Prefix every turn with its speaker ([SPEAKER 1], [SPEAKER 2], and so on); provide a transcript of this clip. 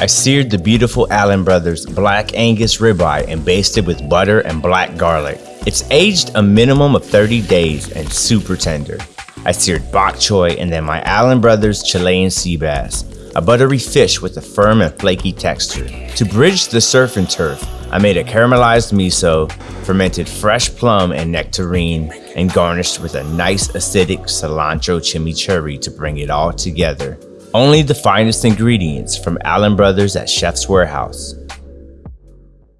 [SPEAKER 1] I seared the beautiful Allen Brothers Black Angus ribeye and basted with butter and black garlic. It's aged a minimum of 30 days and super tender. I seared bok choy and then my Allen Brothers Chilean sea bass, a buttery fish with a firm and flaky texture. To bridge the surf and turf, I made a caramelized miso, fermented fresh plum and nectarine, and garnished with a nice acidic cilantro chimichurri to bring it all together. Only the finest ingredients from Allen Brothers at Chef's Warehouse.